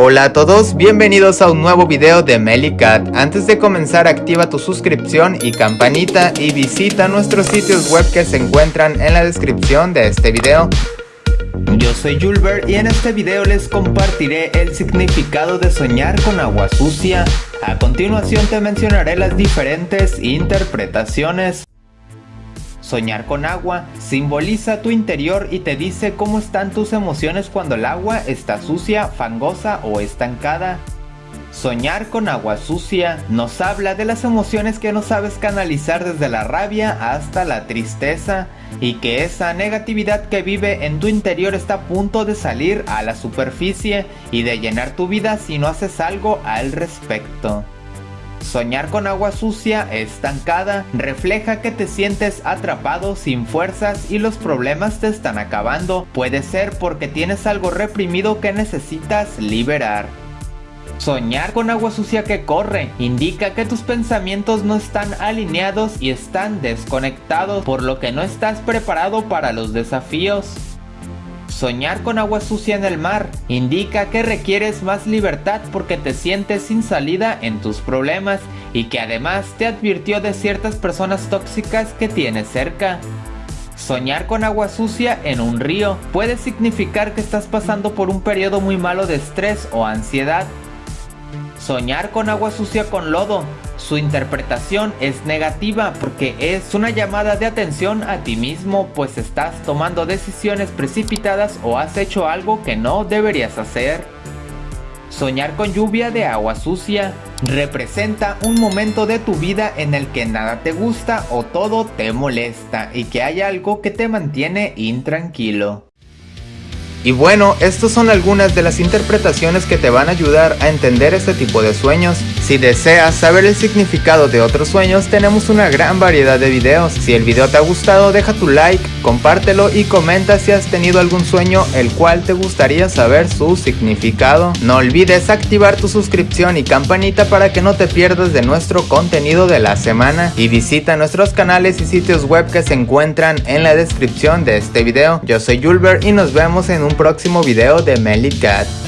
Hola a todos, bienvenidos a un nuevo video de Melicat. Antes de comenzar activa tu suscripción y campanita y visita nuestros sitios web que se encuentran en la descripción de este video. Yo soy Julber y en este video les compartiré el significado de soñar con agua sucia. A continuación te mencionaré las diferentes interpretaciones. Soñar con agua simboliza tu interior y te dice cómo están tus emociones cuando el agua está sucia, fangosa o estancada. Soñar con agua sucia nos habla de las emociones que no sabes canalizar desde la rabia hasta la tristeza y que esa negatividad que vive en tu interior está a punto de salir a la superficie y de llenar tu vida si no haces algo al respecto. Soñar con agua sucia, estancada, refleja que te sientes atrapado sin fuerzas y los problemas te están acabando. Puede ser porque tienes algo reprimido que necesitas liberar. Soñar con agua sucia que corre indica que tus pensamientos no están alineados y están desconectados, por lo que no estás preparado para los desafíos. Soñar con agua sucia en el mar indica que requieres más libertad porque te sientes sin salida en tus problemas y que además te advirtió de ciertas personas tóxicas que tienes cerca. Soñar con agua sucia en un río puede significar que estás pasando por un periodo muy malo de estrés o ansiedad. Soñar con agua sucia con lodo su interpretación es negativa porque es una llamada de atención a ti mismo pues estás tomando decisiones precipitadas o has hecho algo que no deberías hacer. Soñar con lluvia de agua sucia representa un momento de tu vida en el que nada te gusta o todo te molesta y que hay algo que te mantiene intranquilo. Y bueno, estas son algunas de las interpretaciones que te van a ayudar a entender este tipo de sueños. Si deseas saber el significado de otros sueños, tenemos una gran variedad de videos. Si el video te ha gustado, deja tu like, compártelo y comenta si has tenido algún sueño el cual te gustaría saber su significado. No olvides activar tu suscripción y campanita para que no te pierdas de nuestro contenido de la semana. Y visita nuestros canales y sitios web que se encuentran en la descripción de este video. Yo soy Julber y nos vemos en un próximo video de Melly Cat.